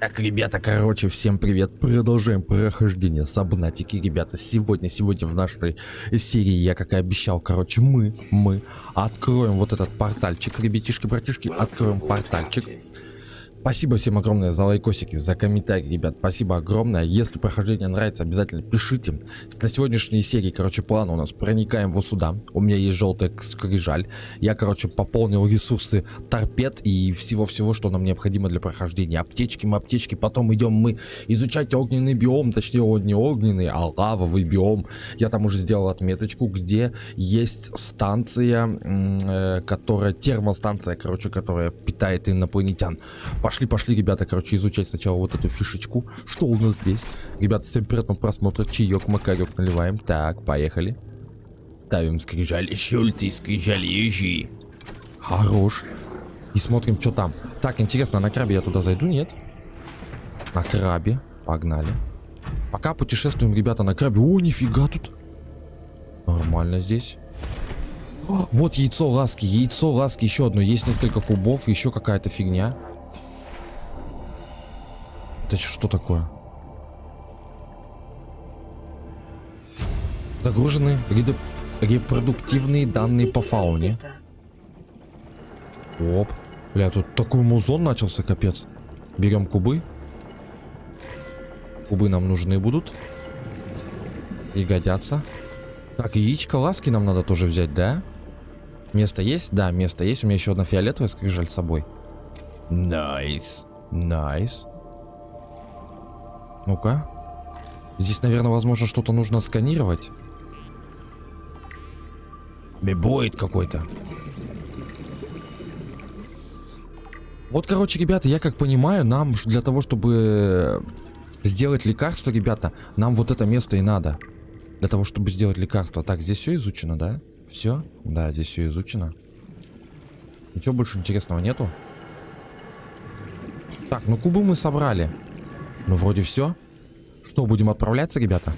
Так, ребята, короче, всем привет. Продолжаем прохождение Сабнатики, ребята. Сегодня, сегодня в нашей серии, я как и обещал, короче, мы, мы откроем вот этот портальчик, ребятишки, братишки, откроем портальчик. Спасибо всем огромное за лайкосики, за комментарии, ребят. Спасибо огромное. Если прохождение нравится, обязательно пишите. На сегодняшней серии, короче, план у нас. Проникаем вот сюда. У меня есть желтая скрижаль. Я, короче, пополнил ресурсы торпед и всего-всего, что нам необходимо для прохождения. Аптечки, мы аптечки. Потом идем мы изучать огненный биом. Точнее, он не огненный, а лавовый биом. Я там уже сделал отметочку, где есть станция, э, которая, термостанция, короче, которая питает инопланетян. Пошли, пошли, ребята, короче, изучать сначала вот эту фишечку. Что у нас здесь? Ребята, всем приятного просмотра. Чаек, макарек наливаем. Так, поехали. Ставим скрижали щульти, скрижали ежи. Хорош. И смотрим, что там. Так, интересно, на крабе я туда зайду, нет? На крабе. Погнали. Пока путешествуем, ребята, на крабе. О, нифига тут. Нормально здесь. Вот яйцо ласки, яйцо ласки, еще одно. Есть несколько кубов, еще какая-то фигня. Это что такое? Загружены репродуктивные данные по фауне. Оп. Бля, тут такой музон начался, капец. Берем кубы. Кубы нам нужны будут. И годятся. Так, яичко ласки нам надо тоже взять, да? Место есть? Да, место есть. У меня еще одна фиолетовая скрижаль с собой. Nice. Nice. Nice. Nice. Ну-ка. Здесь, наверное, возможно, что-то нужно сканировать. Бибоид какой-то. Вот, короче, ребята, я как понимаю, нам для того, чтобы сделать лекарство, ребята, нам вот это место и надо. Для того, чтобы сделать лекарство. Так, здесь все изучено, да? Все? Да, здесь все изучено. Ничего больше интересного нету? Так, ну кубы мы собрали. Ну, вроде все. Что, будем отправляться, ребята?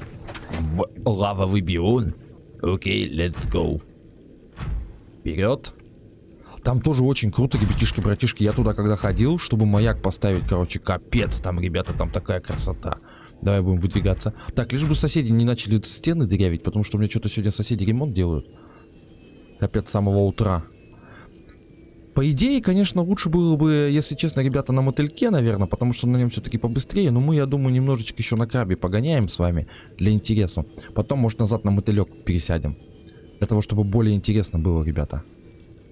В лавовый бион? Окей, okay, let's go. Вперед. Там тоже очень круто, ребятишки, братишки. Я туда когда ходил, чтобы маяк поставить, короче, капец. Там, ребята, там такая красота. Давай будем выдвигаться. Так, лишь бы соседи не начали стены дырявить, потому что у меня что-то сегодня соседи ремонт делают. Капец, с самого утра. По идее, конечно, лучше было бы, если честно, ребята, на мотыльке, наверное, потому что на нем все-таки побыстрее. Но мы, я думаю, немножечко еще на крабе погоняем с вами для интереса. Потом, может, назад на мотылек пересядем. Для того, чтобы более интересно было, ребята.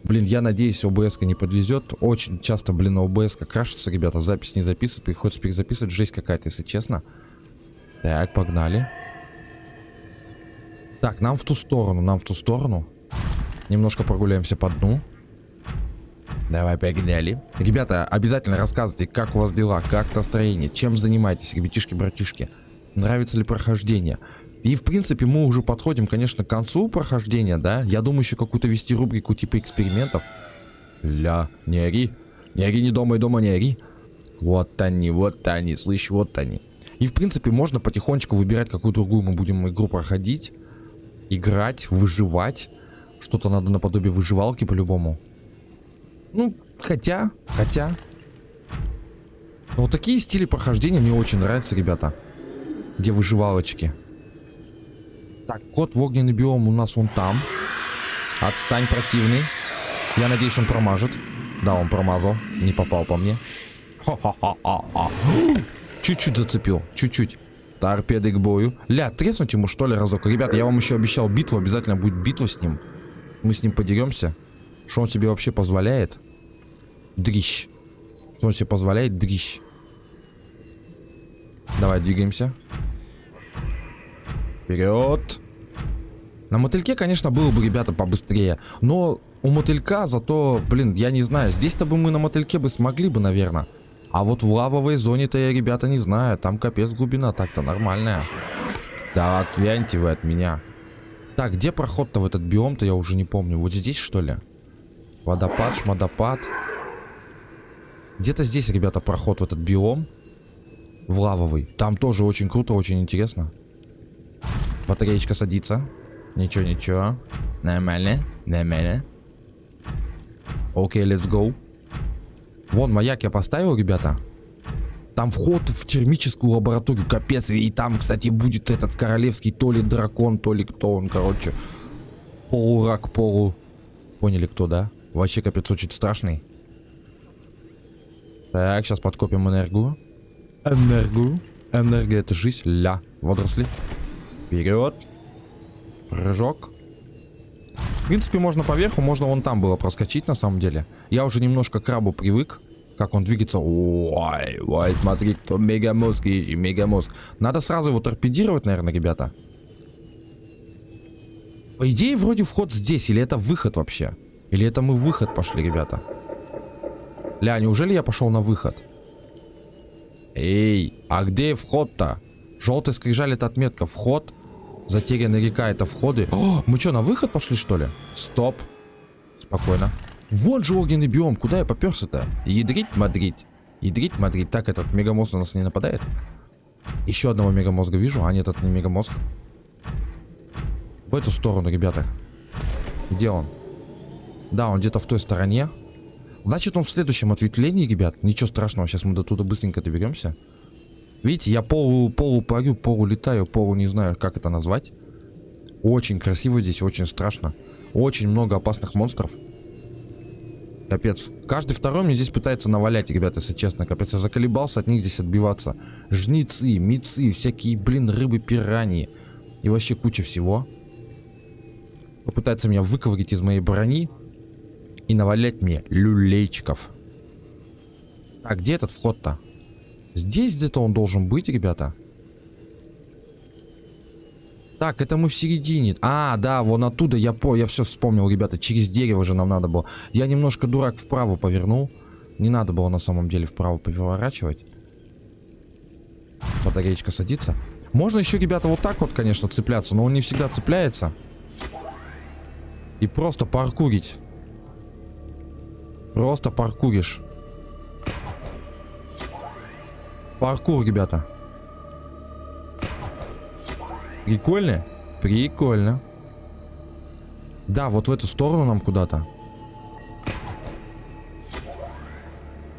Блин, я надеюсь, обс не подвезет. Очень часто, блин, обс крашится, ребята. Запись не записывает, приходится перезаписывать. Жесть какая-то, если честно. Так, погнали. Так, нам в ту сторону, нам в ту сторону. Немножко прогуляемся по дну. Давай, погнали. Ребята, обязательно рассказывайте, как у вас дела, как настроение, чем занимаетесь, ребятишки-братишки. Нравится ли прохождение? И, в принципе, мы уже подходим, конечно, к концу прохождения, да? Я думаю, еще какую-то вести рубрику типа экспериментов. Ля, не ори. Не ори, не дома и дома не ори. Вот они, вот они, слышь, вот они. И, в принципе, можно потихонечку выбирать, какую другую мы будем игру проходить. Играть, выживать. Что-то надо наподобие выживалки по-любому. Ну, хотя, хотя. Вот такие стили прохождения мне очень нравятся, ребята. Где выживалочки. Так, кот в огненный биом у нас вон там. Отстань, противный. Я надеюсь, он промажет. Да, он промазал. Не попал по мне. Чуть-чуть зацепил. Чуть-чуть. Торпеды к бою. Ля, треснуть ему что ли разок? Ребята, я вам еще обещал битву. Обязательно будет битва с ним. Мы с ним подеремся. Что он себе вообще позволяет? Дрищ. Что он себе позволяет? Дрищ. Давай, двигаемся. Вперед. На мотыльке, конечно, было бы, ребята, побыстрее. Но у мотылька зато, блин, я не знаю. Здесь-то бы мы на мотыльке бы смогли бы, наверное. А вот в лавовой зоне-то я, ребята, не знаю. Там капец глубина так-то нормальная. Да отвяньте вы от меня. Так, где проход-то в этот биом-то, я уже не помню. Вот здесь, что ли? Водопад, шмодопад. Где-то здесь, ребята, проход в этот биом. В лавовый. Там тоже очень круто, очень интересно. Батареечка садится. Ничего, ничего. Нормально, нормально. Окей, let's go. Вон, маяк я поставил, ребята. Там вход в термическую лабораторию, капец. И там, кстати, будет этот королевский то ли дракон, то ли кто он, короче. Полурак, полу... Поняли, кто, да? Вообще, капец, очень страшный. Так, сейчас подкопим энергию. Энергию. Энергия это жизнь. Ля. Водоросли. Вперед. Прыжок. В принципе, можно поверху, можно вон там было проскочить, на самом деле. Я уже немножко к крабу привык. Как он двигается. Ой, ой, смотри, кто мегамозг, ищи, мегамозг. Надо сразу его торпедировать, наверное, ребята. По идее, вроде вход здесь, или это выход вообще? Или это мы выход пошли, ребята? Ля, неужели я пошел на выход? Эй, а где вход-то? Желтый скрижаль это отметка. Вход. Затерянная река это входы. О, мы что, на выход пошли, что ли? Стоп. Спокойно. Вот же огненный биом. Куда я поперся-то? Ядрить Мадрид. Ядрить Мадрид. Так, этот мегамозг на нас не нападает? Еще одного мегамозга вижу. А нет, это не мегамозг. В эту сторону, ребята. Где он? Да, он где-то в той стороне. Значит, он в следующем ответвлении, ребят. Ничего страшного, сейчас мы до туда быстренько доберемся. Видите, я полу, полу парю, полу летаю, полу не знаю, как это назвать. Очень красиво здесь, очень страшно. Очень много опасных монстров. Капец. Каждый второй мне здесь пытается навалять, ребята, если честно. Капец, я заколебался от них здесь отбиваться. Жницы, мицы, всякие, блин, рыбы, пираньи. И вообще куча всего. Попытается меня выковырить из моей брони и навалять мне люлейчиков. А где этот вход-то? Здесь где-то он должен быть, ребята. Так, это мы в середине. А, да, вон оттуда я по, я все вспомнил, ребята. Через дерево же нам надо было. Я немножко дурак вправо повернул. Не надо было на самом деле вправо поворачивать. Батареечка садится. Можно еще, ребята, вот так вот, конечно, цепляться, но он не всегда цепляется. И просто паркурить. Просто паркуришь. Паркур, ребята. Прикольно? Прикольно. Да, вот в эту сторону нам куда-то.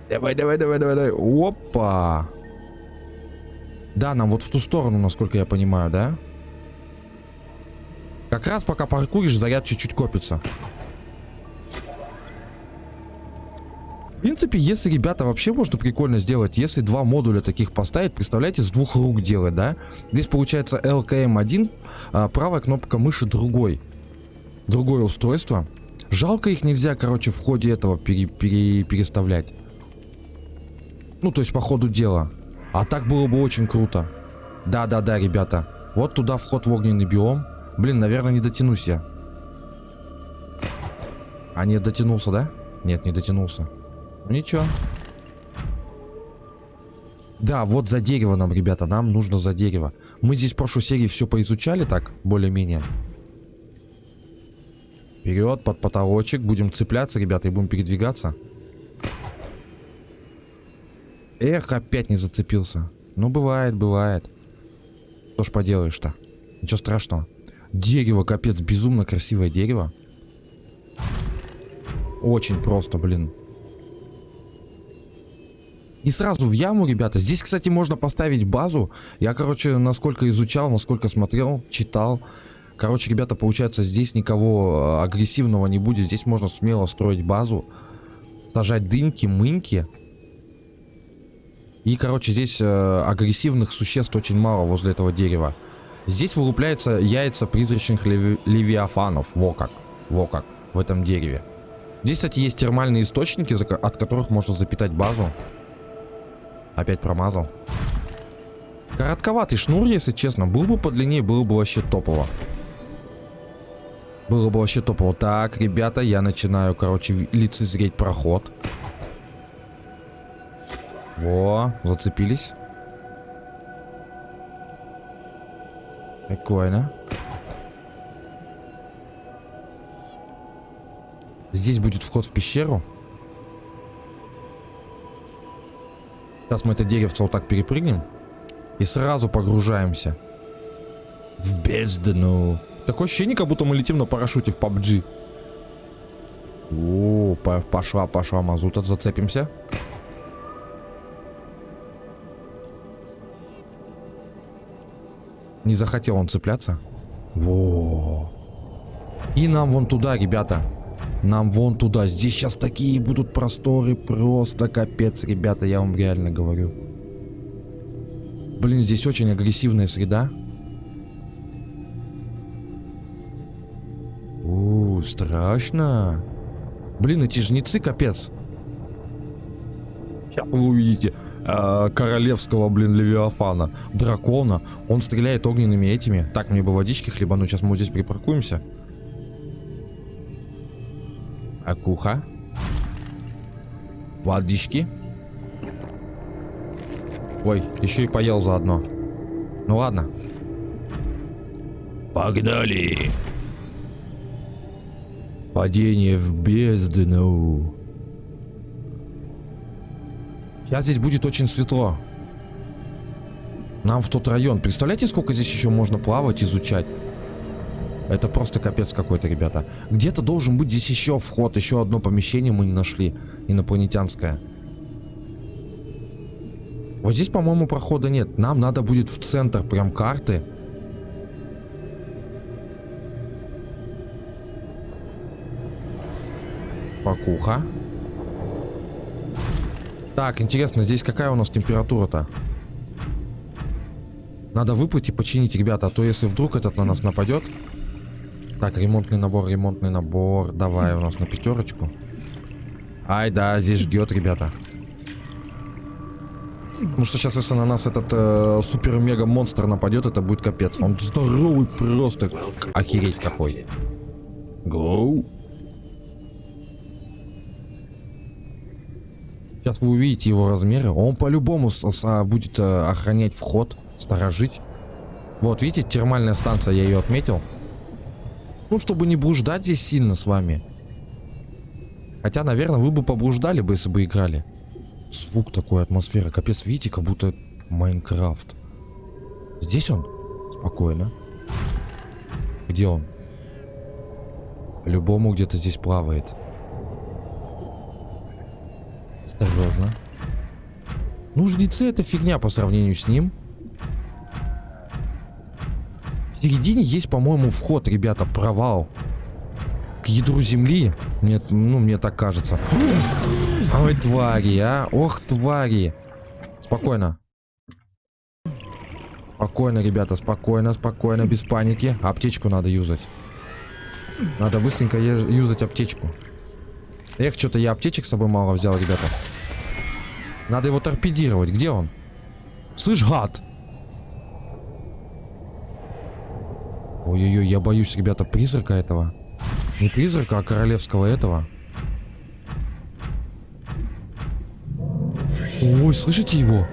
Давай, давай, давай, давай, давай. Опа. Да, нам вот в ту сторону, насколько я понимаю, да? Как раз пока паркуришь, заряд чуть-чуть копится. Принципе, если, ребята, вообще можно прикольно сделать, если два модуля таких поставить, представляете, с двух рук делать, да? Здесь получается LKM1, а правая кнопка мыши другой. Другое устройство. Жалко их нельзя, короче, в ходе этого пере, пере, переставлять. Ну, то есть по ходу дела. А так было бы очень круто. Да-да-да, ребята. Вот туда вход в огненный биом. Блин, наверное, не дотянусь я. А нет, дотянулся, да? Нет, не дотянулся. Ничего. Да, вот за дерево нам, ребята, нам нужно за дерево. Мы здесь в прошлой серии все поизучали так, более-менее. Вперед, под потолочек. Будем цепляться, ребята, и будем передвигаться. Эх, опять не зацепился. Ну, бывает, бывает. Что ж поделаешь-то? Ничего страшного. Дерево, капец, безумно красивое дерево. Очень просто, блин. И сразу в яму, ребята. Здесь, кстати, можно поставить базу. Я, короче, насколько изучал, насколько смотрел, читал. Короче, ребята, получается, здесь никого э, агрессивного не будет. Здесь можно смело строить базу. Сажать дыньки, мыньки. И, короче, здесь э, агрессивных существ очень мало возле этого дерева. Здесь вылупляются яйца призрачных леви левиафанов. Во как. Во как. В этом дереве. Здесь, кстати, есть термальные источники, от которых можно запитать базу. Опять промазал. Коротковатый шнур, если честно. Был бы подлиннее, было бы вообще топово. Было бы вообще топово. Так, ребята, я начинаю, короче, лицезреть проход. Во, зацепились. Прикольно. Здесь будет вход в пещеру. Сейчас мы это деревце вот так перепрыгнем. И сразу погружаемся. В бездну. Такое ощущение, как будто мы летим на парашюте в PUBG. О, пошла, пошла мазута. Зацепимся. Не захотел он цепляться. Во. И нам вон туда, ребята. Нам вон туда. Здесь сейчас такие будут просторы. Просто капец, ребята, я вам реально говорю. Блин, здесь очень агрессивная среда. У, страшно. Блин, эти жнецы капец. Сейчас вы увидите э, королевского, блин, левиафана. Дракона. Он стреляет огненными этими. Так, мне бы водички хлебануть. Сейчас мы вот здесь припаркуемся. Акуха. Водички. Ой, еще и поел заодно. Ну ладно. Погнали. Падение в бездну. Сейчас здесь будет очень светло. Нам в тот район. Представляете, сколько здесь еще можно плавать, изучать? Это просто капец какой-то, ребята. Где-то должен быть здесь еще вход. Еще одно помещение мы не нашли. Инопланетянское. Вот здесь, по-моему, прохода нет. Нам надо будет в центр прям карты. Покуха. Так, интересно, здесь какая у нас температура-то? Надо выплыть и починить, ребята, а то если вдруг этот на нас нападет... Так, ремонтный набор, ремонтный набор. Давай у нас на пятерочку. Ай, да, здесь ждет, ребята. Потому что сейчас, если на нас этот э, супер-мега-монстр нападет, это будет капец. Он здоровый просто. Охереть какой. Гоу. Сейчас вы увидите его размеры. Он по-любому будет э, охранять вход, сторожить. Вот, видите, термальная станция, я ее отметил. Ну, чтобы не блуждать здесь сильно с вами. Хотя, наверное, вы бы поблуждали бы, если бы играли. Звук такой, атмосфера. Капец, видите, как будто Майнкрафт. Здесь он? Спокойно. Где он? Любому где-то здесь плавает. Осторожно. Ну, жнецы это фигня по сравнению с ним. В середине есть, по-моему, вход, ребята, провал. К ядру земли. Мне, ну, мне так кажется. Ой, твари, а. Ох, твари. Спокойно. Спокойно, ребята, спокойно, спокойно, без паники. Аптечку надо юзать. Надо быстренько юзать аптечку. Эх, что-то я аптечек с собой мало взял, ребята. Надо его торпедировать. Где он? Слышь, гад! Ой-ой-ой, я боюсь, ребята, призрака этого. Не призрака, а королевского этого. Ой, слышите его?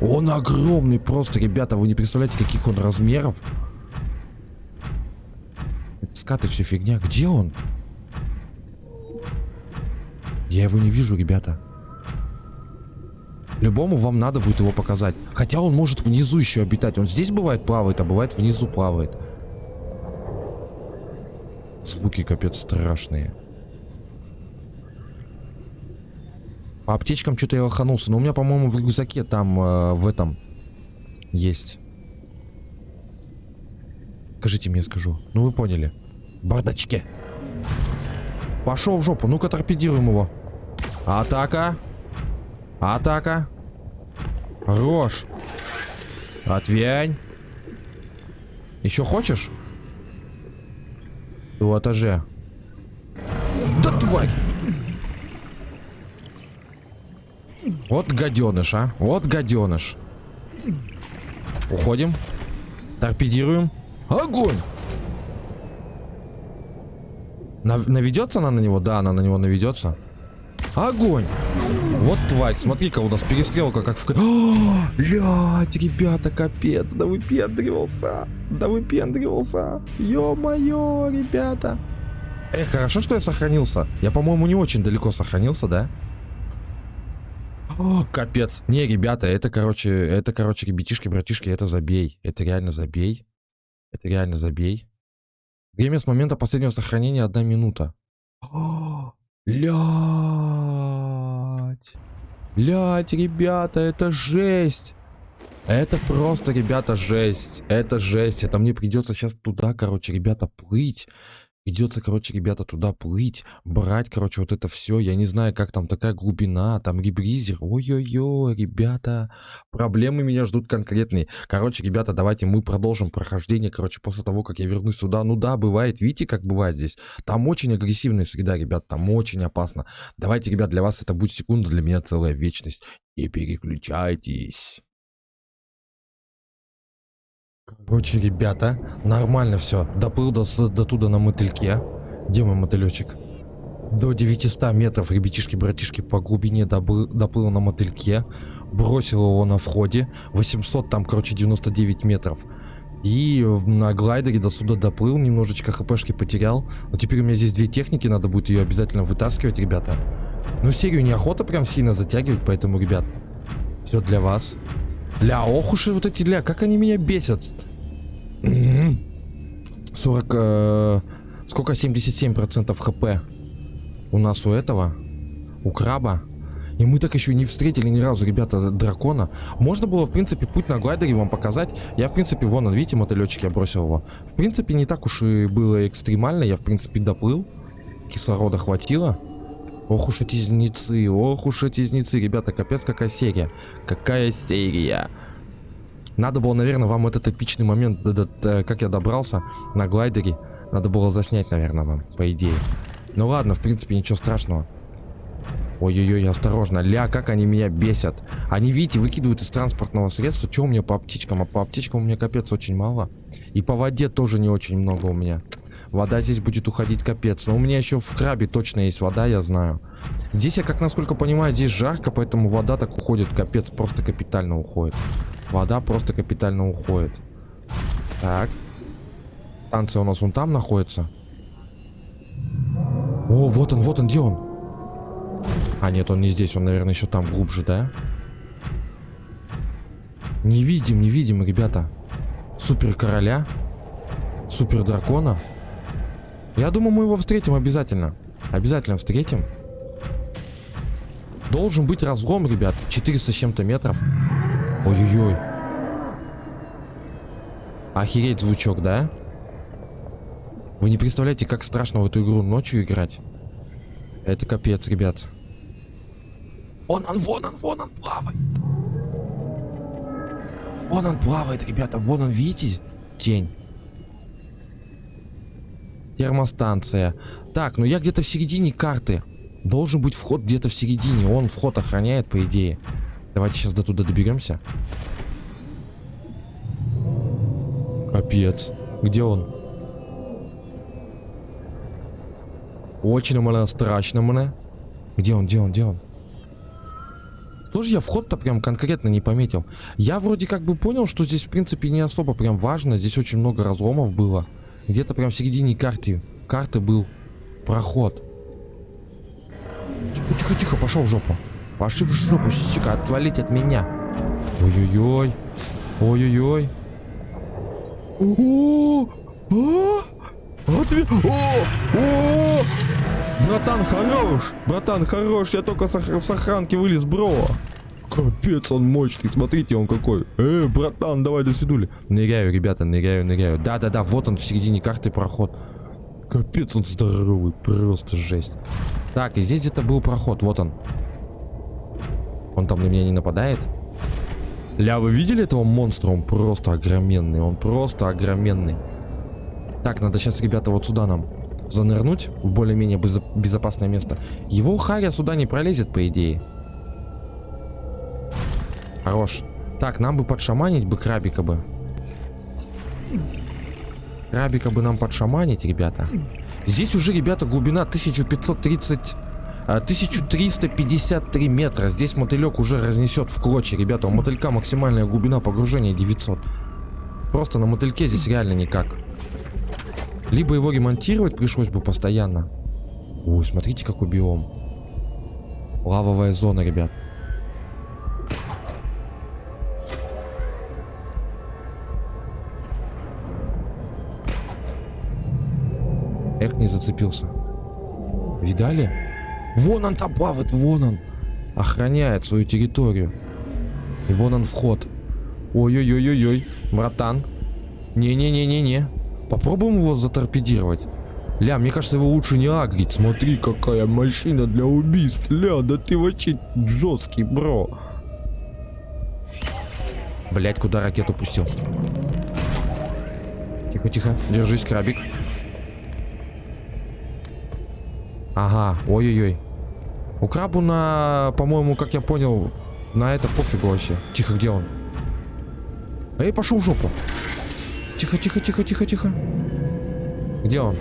Он огромный просто, ребята. Вы не представляете, каких он размеров. Скаты все фигня. Где он? Я его не вижу, ребята. Любому вам надо будет его показать. Хотя он может внизу еще обитать. Он здесь бывает плавает, а бывает внизу плавает. Звуки капец страшные. По аптечкам что-то я лоханулся. Но у меня, по-моему, в рюкзаке там, э, в этом, есть. Скажите мне, скажу. Ну, вы поняли. В бардачке. Пошел в жопу. Ну-ка, торпедируем его. Атака. Атака. Рожь. Отвянь. Еще хочешь? В этаже. Да тварь! Вот гаденыш, а. Вот гаденыш. Уходим. Торпедируем. Огонь! Нав наведется она на него? Да, она на него наведется. Огонь! Вот тварь, смотри-ка, у нас перестрелка как в... Блядь, ребята, капец, да выпендривался. Да выпендривался. Ё-моё, ребята. Эх, хорошо, что я сохранился. Я, по-моему, не очень далеко сохранился, да? О, капец. Не, ребята, это, короче, это, короче, ребятишки, братишки, это забей. Это реально забей. Это реально забей. Время с момента последнего сохранения одна минута. Лять. Лять, ребята, это жесть. Это просто, ребята, жесть. Это жесть. Это мне придется сейчас туда, короче, ребята, плыть. Придется, короче, ребята, туда плыть, брать, короче, вот это все. Я не знаю, как там такая глубина, там ребризер. Ой-ой-ой, ребята, проблемы меня ждут конкретные. Короче, ребята, давайте мы продолжим прохождение, короче, после того, как я вернусь сюда. Ну да, бывает, видите, как бывает здесь. Там очень агрессивная среда, ребят, там очень опасно. Давайте, ребят, для вас это будет секунда, для меня целая вечность. Не переключайтесь. Короче, ребята, нормально все. Доплыл до, до туда на мотыльке. Где мой мотылечек? До 900 метров, ребятишки, братишки, по глубине добыл, доплыл на мотыльке. Бросил его на входе. 800, там, короче, 99 метров. И на глайдере до сюда доплыл, немножечко хпшки потерял. Но теперь у меня здесь две техники, надо будет ее обязательно вытаскивать, ребята. Ну, серию неохота прям сильно затягивать, поэтому, ребят, все для вас. Ля, ох уж и вот эти ля, как они меня бесят. 40... Э, сколько? 77% хп у нас у этого, у краба. И мы так еще не встретили ни разу, ребята, дракона. Можно было, в принципе, путь на глайдере вам показать. Я, в принципе, вон, он, видите, мотылечек, я бросил его. В принципе, не так уж и было экстремально. Я, в принципе, доплыл. Кислорода хватило. Ох уж эти зницы, ох уж эти зницы, ребята, капец какая серия. Какая серия. Надо было, наверное, вам этот эпичный момент, как я добрался на глайдере, надо было заснять, наверное, вам, по идее. Ну ладно, в принципе, ничего страшного. Ой-ой-ой, осторожно. Ля, как они меня бесят. Они, видите, выкидывают из транспортного средства. Что у меня по аптечкам? А по аптечкам у меня капец очень мало. И по воде тоже не очень много у меня. Вода здесь будет уходить капец. Но у меня еще в крабе точно есть вода, я знаю. Здесь, я как насколько понимаю, здесь жарко, поэтому вода так уходит капец, просто капитально уходит. Вода просто капитально уходит. Так. Станция у нас вон там находится. О, вот он, вот он, где он? А, нет, он не здесь, он, наверное, еще там глубже, да? Не видим, не видим, ребята. Супер короля. Супер дракона. Я думаю, мы его встретим обязательно. Обязательно встретим. Должен быть разлом, ребят. 400 с чем-то метров. Ой-ой-ой. Охереть звучок, да? Вы не представляете, как страшно в эту игру ночью играть. Это капец, ребят. Вон он, вон он, вон он плавает. Вон он плавает, ребята. Вон он, видите? Тень. Термостанция. Так, ну я где-то в середине карты. Должен быть вход где-то в середине. Он вход охраняет, по идее. Давайте сейчас до туда доберемся. Капец. Где он? Очень мне страшно мне. Где он, где он, где он? Тоже я вход-то прям конкретно не пометил. Я вроде как бы понял, что здесь в принципе не особо прям важно. Здесь очень много разломов было. Где-то прям в середине карты, карты был проход. Тихо-тихо, пошел в жопу. Пошли в жопу, сука, отвалить от меня. Ой-ой-ой. Ой-ой-ой. О, о, отве... О, о, братан хорош, братан хорош, я только с охранки вылез, бро. Капец, он мощный, смотрите, он какой. Эй, братан, давай до свидули. Ныряю, ребята, ныряю, ныряю. Да-да-да, вот он в середине карты проход. Капец, он здоровый, просто жесть. Так, и здесь где-то был проход, вот он. Он там на меня не нападает? Ля, вы видели этого монстра? Он просто огроменный, он просто огроменный. Так, надо сейчас, ребята, вот сюда нам занырнуть в более-менее безопасное место. Его Харя сюда не пролезет, по идее. Хорош. Так, нам бы подшаманить бы крабика бы. Крабика бы нам подшаманить, ребята. Здесь уже, ребята, глубина 1530... 1353 а, метра. Здесь мотылек уже разнесет в клочья, ребята. У мотылька максимальная глубина погружения 900. Просто на мотыльке здесь реально никак. Либо его ремонтировать пришлось бы постоянно. Ой, смотрите, какой биом. Лавовая зона, ребят. Эх, не зацепился. Видали? Вон он там плавает, вон он. Охраняет свою территорию. И вон он вход. Ой-ой-ой-ой-ой, братан. Не-не-не-не-не. Попробуем его заторпедировать. Ля, мне кажется, его лучше не агрить. Смотри, какая машина для убийств. Ля, да ты вообще жесткий, бро. Блять, куда ракету пустил? Тихо-тихо, держись, крабик. Ага, ой-ой-ой. У крабу на, по-моему, как я понял, на это пофигу вообще. Тихо, где он? Эй, пошел в жопу. Тихо, тихо, тихо, тихо, тихо. Где он?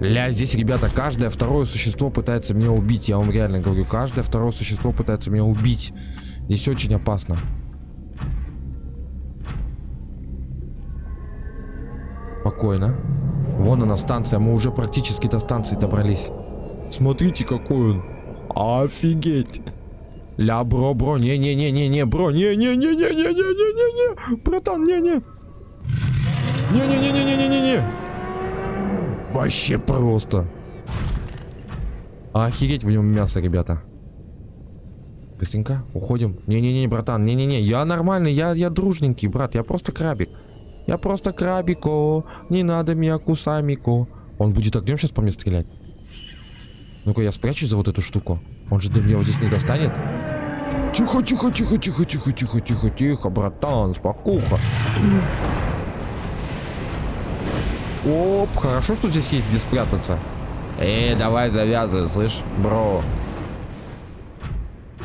Ля, здесь, ребята, каждое второе существо пытается меня убить. Я вам реально говорю, каждое второе существо пытается меня убить. Здесь очень опасно. Спокойно. Вон она станция, мы уже практически до станции добрались. Смотрите, какой он. Офигеть. Ля, бро, бро, не-не-не-не-не, бро, не-не-не-не-не-не-не-не, братан, не-не. Не-не-не-не-не-не-не. Вообще просто. Охереть в нем мясо, ребята. Быстренько, уходим. Не-не-не, братан, не-не-не, я нормальный, я, я дружненький, брат, я просто крабик. Я просто крабико, не надо меня кусамико. Он будет огнем сейчас по мне стрелять. Ну-ка, я спрячусь за вот эту штуку. Он же до меня вот здесь не достанет. Тихо, тихо, тихо, тихо, тихо, тихо, тихо, тихо, братан, спокуха. Оп, хорошо, что здесь есть где спрятаться. Эй, давай завязывай, слышь, бро.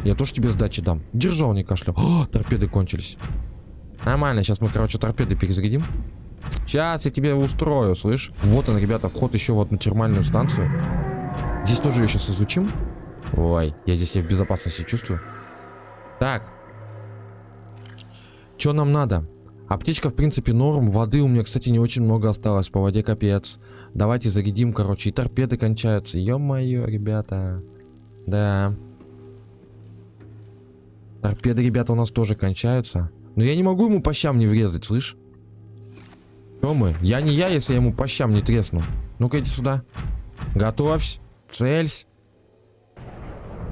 Я тоже тебе сдачи дам. Держал, не кашлял. О, торпеды кончились. Нормально, сейчас мы, короче, торпеды перезарядим. Сейчас я тебе устрою, слышь? Вот он, ребята, вход еще вот на термальную станцию. Здесь тоже ее сейчас изучим. Ой, я здесь себя в безопасности чувствую. Так. Что нам надо? Аптечка, в принципе, норм. Воды у меня, кстати, не очень много осталось. По воде капец. Давайте зарядим, короче. И торпеды кончаются. Ё-моё, ребята. Да. Торпеды, ребята, у нас тоже кончаются. Но я не могу ему по щам не врезать, слышь? Что мы? Я не я, если я ему по щам не тресну. Ну-ка, иди сюда. Готовься. Цельсь.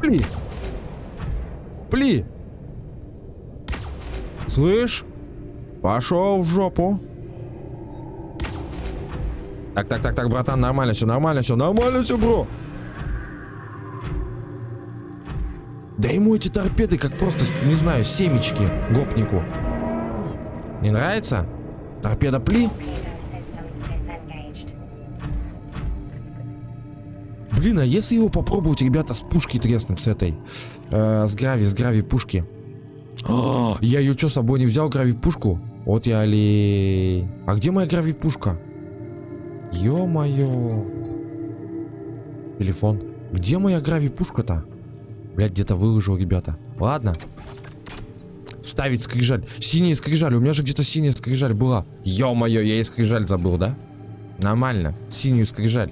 Пли. Пли. Слышь? Пошел в жопу. Так, так, так, так, братан, нормально все, нормально все, нормально все, бро. Да ему эти торпеды как просто, не знаю, семечки гопнику. Не нравится? Торпеда пли? Блин, а если его попробовать, ребята, с пушки треснуть с этой? Э, с грави, с грави пушки. А, я ее что, с собой не взял, грави пушку? Вот я ли... А где моя грави пушка? Ё-моё. Телефон. Где моя грави пушка-то? Блять, где-то выложил, ребята. Ладно. Ставить скрижаль. Синяя скрижаль. У меня же где-то синяя скрижаль была. Ё-моё, я и скрижаль забыл, да? Нормально. Синюю скрижаль.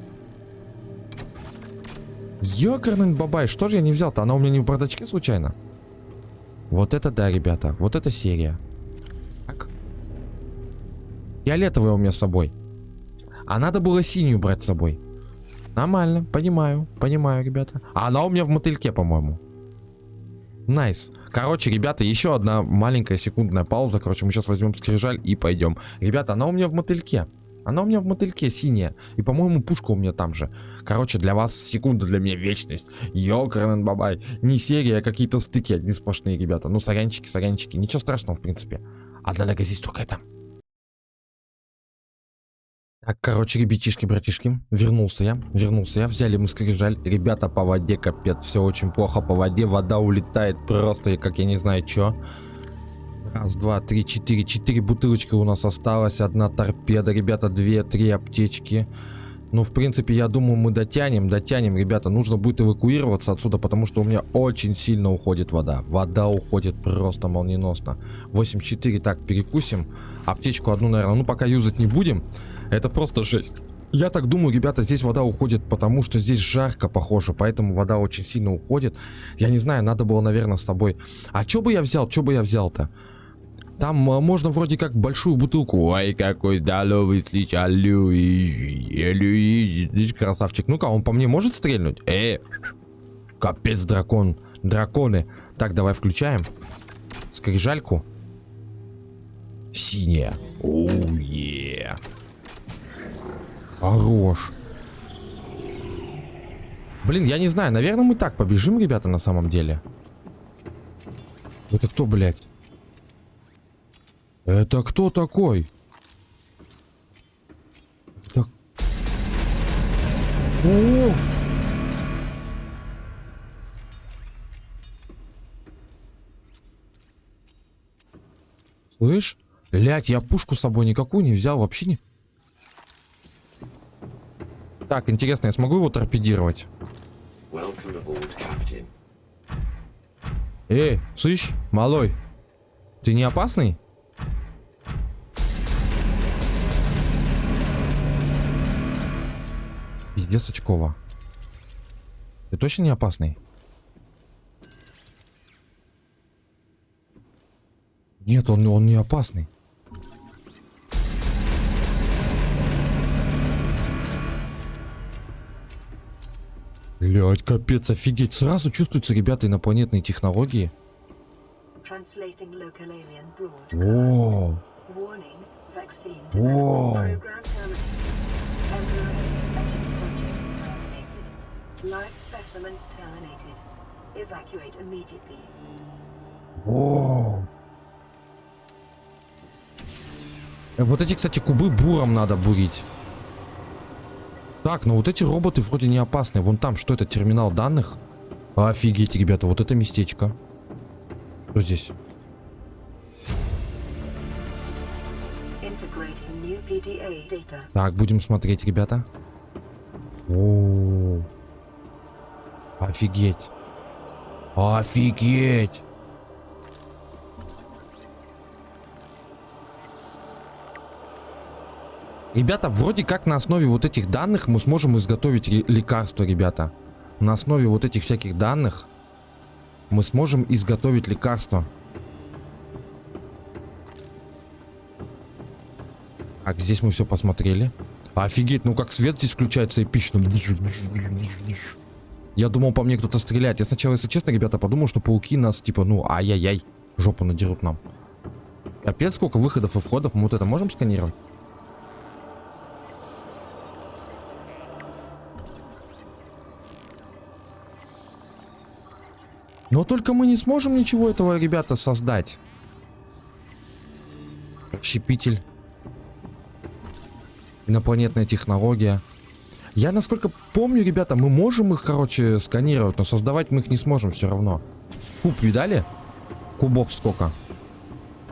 Ёкарный бабай, что же я не взял-то? Она у меня не в бардачке случайно? Вот это да, ребята. Вот это серия. Так. Фиолетовая у меня с собой. А надо было синюю брать с собой. Нормально, понимаю, понимаю, ребята. А она у меня в мотыльке, по-моему. Nice. Короче, ребята, еще одна маленькая секундная пауза. Короче, мы сейчас возьмем скрижаль и пойдем. Ребята, она у меня в мотыльке. Она у меня в мотыльке синяя. И, по-моему, пушка у меня там же. Короче, для вас секунда, для меня вечность. Ёкарнен бабай. Не серия, а какие-то стыки одни сплошные, ребята. Ну, сорянчики, сорянчики. Ничего страшного, в принципе. Одна нога здесь только это. Так, короче, ребятишки, братишки, вернулся я, вернулся я, взяли мы скрижаль, ребята, по воде капец, все очень плохо по воде, вода улетает просто, как я не знаю, что. Раз, два, три, четыре, четыре бутылочки у нас осталось, одна торпеда, ребята, две, три аптечки. Ну, в принципе, я думаю, мы дотянем, дотянем, ребята, нужно будет эвакуироваться отсюда, потому что у меня очень сильно уходит вода. Вода уходит просто молниеносно. 8-4, так, перекусим. Аптечку одну, наверное, ну, пока юзать не будем. Это просто жесть. Я так думаю, ребята, здесь вода уходит, потому что здесь жарко, похоже, поэтому вода очень сильно уходит. Я не знаю, надо было, наверное, с собой. А что бы я взял, что бы я взял-то? Там а, можно вроде как большую бутылку. Ой, какой здоровый сличалю. Красавчик. Ну-ка, он по мне может стрельнуть? Э, капец, дракон. Драконы. Так, давай включаем. скрижальку. Синяя. Оу, е. Хорош. Блин, я не знаю, наверное, мы так побежим, ребята, на самом деле. Это кто, блядь? Это кто такой? Так. О! Слышь? Блять, я пушку с собой никакую не взял, вообще не... Так, интересно, я смогу его торпедировать? Эй, слышь, малой, ты не опасный? Пиздец очкова. Ты точно не опасный? Нет, он, он не опасный. Блять, капец, офигеть. Сразу чувствуются, ребята, инопланетные технологии. О, О. О. Вот эти, кстати, кубы буром надо бурить. Так, но вот эти роботы вроде не опасны. Вон там, что это, терминал данных? Офигеть, ребята, вот это местечко. Что здесь? Так, будем смотреть, ребята. О, -о, -о. Офигеть. Офигеть. Ребята, вроде как на основе вот этих данных мы сможем изготовить лекарство, ребята. На основе вот этих всяких данных мы сможем изготовить лекарство. Так, здесь мы все посмотрели. Офигеть, ну как свет здесь включается эпично. Я думал, по мне кто-то стреляет. Я сначала, если честно, ребята, подумал, что пауки нас, типа, ну, ай-яй-яй, жопу надерут нам. Опять сколько выходов и входов мы вот это можем сканировать? Но только мы не сможем ничего этого, ребята, создать. Щепитель. Инопланетная технология. Я, насколько помню, ребята, мы можем их, короче, сканировать, но создавать мы их не сможем все равно. Куб видали? Кубов сколько?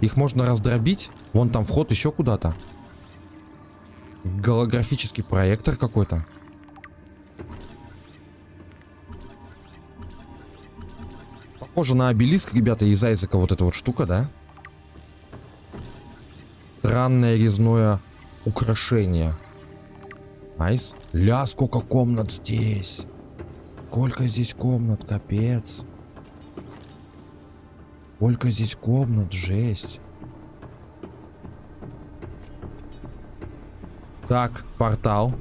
Их можно раздробить. Вон там вход еще куда-то. Голографический проектор какой-то. Похоже на обелиск, ребята, из Айзека вот эта вот штука, да? Странное резное украшение. Nice. Ля, сколько комнат здесь. Сколько здесь комнат, капец. Сколько здесь комнат, жесть. Так, портал.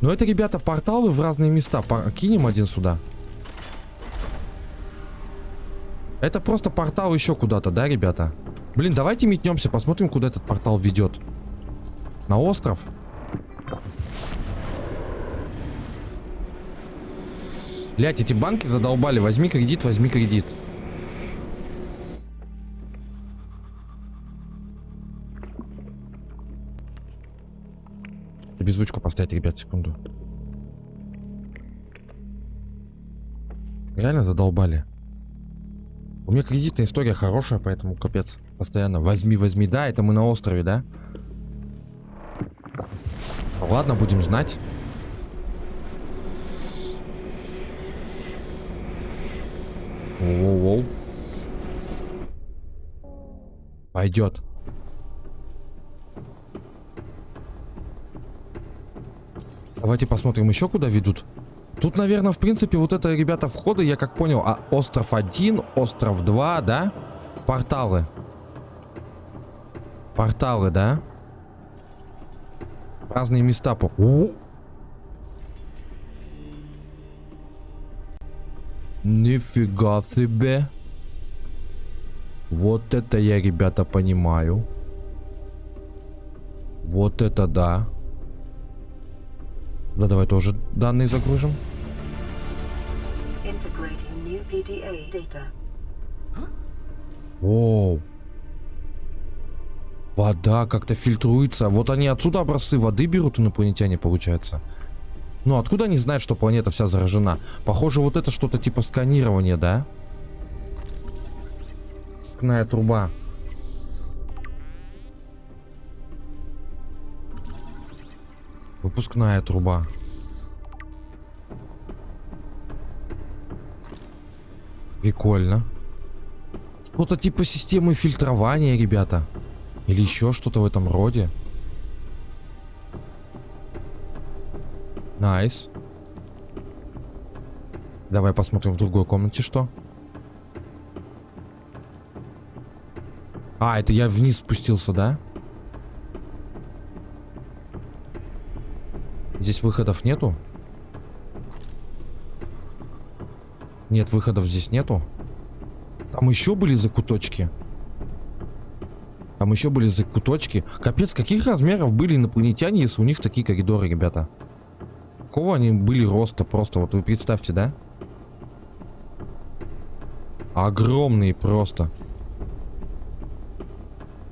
Ну это, ребята, порталы в разные места. Кинем один сюда. Это просто портал еще куда-то, да, ребята? Блин, давайте метнемся, посмотрим, куда этот портал ведет. На остров? Блять, эти банки задолбали. Возьми кредит, возьми кредит. Поставить, ребят, секунду. Реально задолбали. У меня кредитная история хорошая, поэтому капец. Постоянно возьми, возьми. Да, это мы на острове, да? Ладно, будем знать. Воу-воу. Пойдет. Давайте посмотрим еще куда ведут. Тут, наверное, в принципе, вот это, ребята, входы, я как понял, а остров 1, остров 2, да? Порталы. Порталы, да? Разные места по... О! Нифига себе. Вот это я, ребята, понимаю. Вот это да. Да, давай тоже данные загружим. Оу. Вода как-то фильтруется. Вот они отсюда образцы воды берут, инопланетяне, получается. Ну, откуда они знают, что планета вся заражена? Похоже, вот это что-то типа сканирования, да? Скная труба. Выпускная труба. Прикольно. Что-то типа системы фильтрования, ребята. Или еще что-то в этом роде. Nice. Давай посмотрим в другой комнате что. А, это я вниз спустился, да? Здесь выходов нету? Нет, выходов здесь нету. Там еще были закуточки. Там еще были закуточки. Капец, каких размеров были инопланетяне, если у них такие коридоры, ребята? Какого они были роста просто? Вот вы представьте, да? Огромные просто.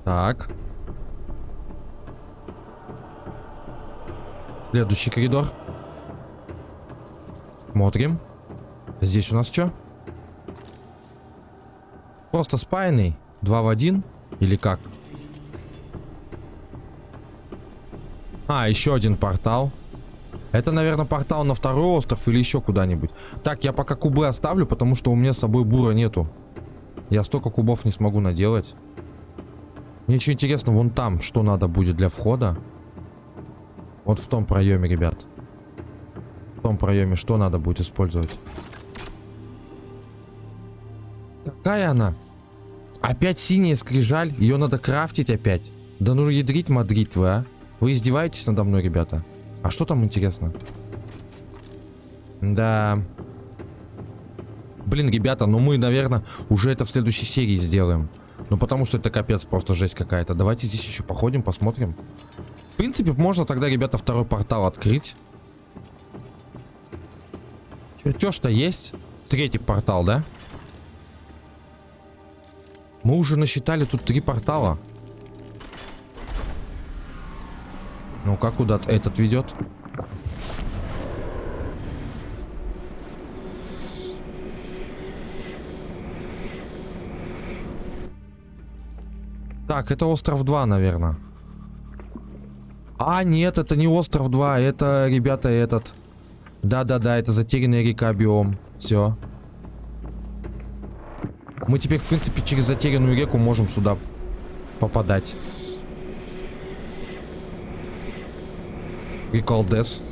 Так. Следующий коридор. Смотрим. Здесь у нас что? Просто спаянный. Два в один? Или как? А, еще один портал. Это, наверное, портал на второй остров или еще куда-нибудь. Так, я пока кубы оставлю, потому что у меня с собой бура нету. Я столько кубов не смогу наделать. Мне еще интересно, вон там, что надо будет для входа. Вот в том проеме, ребят. В том проеме что надо будет использовать? Какая она? Опять синяя скрижаль? Ее надо крафтить опять? Да ну ядрить мадрить вы, а? Вы издеваетесь надо мной, ребята? А что там интересно? Да. Блин, ребята, ну мы, наверное, уже это в следующей серии сделаем. Ну потому что это капец, просто жесть какая-то. Давайте здесь еще походим, посмотрим. В принципе, можно тогда, ребята, второй портал открыть. Чертеж-то есть. Третий портал, да? Мы уже насчитали тут три портала. Ну, как куда этот ведет? Так, это остров 2, наверное. А, нет, это не остров 2, это, ребята, этот. Да-да-да, это затерянная река биом. Все. Мы теперь, в принципе, через затерянную реку можем сюда попадать. Приколдес.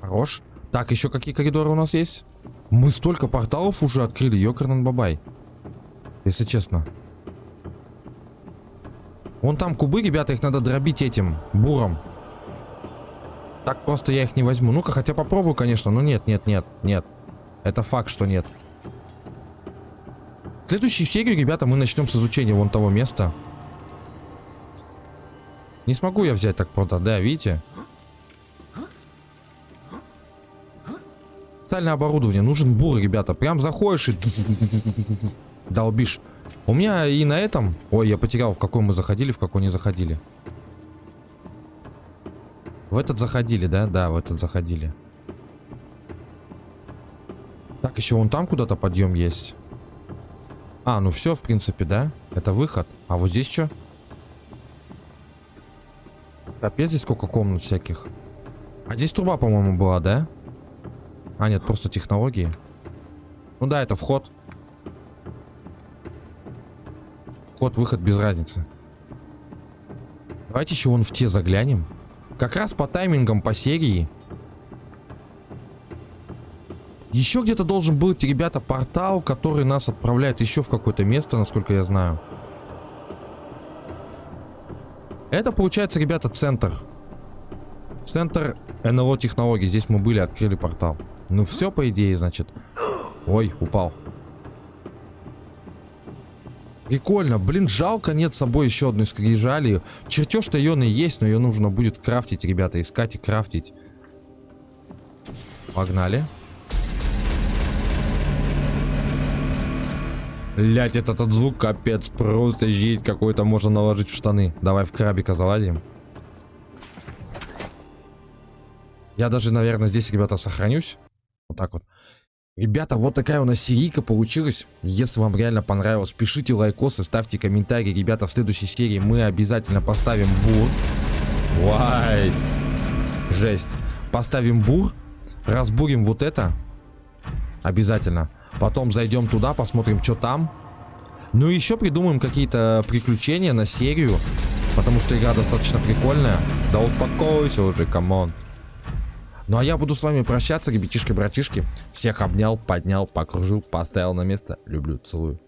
Хорош. Так, еще какие коридоры у нас есть? Мы столько порталов уже открыли, ёкарнан бабай. Если честно. Вон там кубы, ребята, их надо дробить этим буром. Так просто я их не возьму. Ну-ка, хотя попробую, конечно. Но нет, нет, нет, нет. Это факт, что нет. Следующую серию, ребята, мы начнем с изучения вон того места. Не смогу я взять так просто, да, видите? Специальное оборудование. Нужен бур, ребята. Прям заходишь и... Долбишь. У меня и на этом... Ой, я потерял, в какой мы заходили, в какой не заходили. В этот заходили, да? Да, в этот заходили. Так, еще вон там куда-то подъем есть. А, ну все, в принципе, да? Это выход. А вот здесь что? Капец, здесь сколько комнат всяких. А здесь труба, по-моему, была, да? А, нет, просто технологии. Ну да, это вход. Вход-выход без разницы. Давайте еще вон в те заглянем. Как раз по таймингам по серии. Еще где-то должен быть, ребята, портал, который нас отправляет еще в какое-то место, насколько я знаю. Это получается, ребята, центр. Центр НЛО технологий. Здесь мы были, открыли портал. Ну все, по идее, значит. Ой, упал. Прикольно. Блин, жалко нет с собой еще одной скрижали. Чертеж-то ее и есть, но ее нужно будет крафтить, ребята. Искать и крафтить. Погнали. Блять, этот, этот звук капец. Просто жесть какой-то можно наложить в штаны. Давай в крабика залазим. Я даже, наверное, здесь, ребята, сохранюсь. Вот так вот. Ребята, вот такая у нас серийка получилась. Если вам реально понравилось, пишите лайкосы, ставьте комментарии. Ребята, в следующей серии мы обязательно поставим бур. Вай. Жесть. Поставим бур. Разбурим вот это. Обязательно. Потом зайдем туда, посмотрим, что там. Ну и еще придумаем какие-то приключения на серию. Потому что игра достаточно прикольная. Да успокойся уже, come on. Ну а я буду с вами прощаться, ребятишки-братишки. Всех обнял, поднял, покружил, поставил на место. Люблю, целую.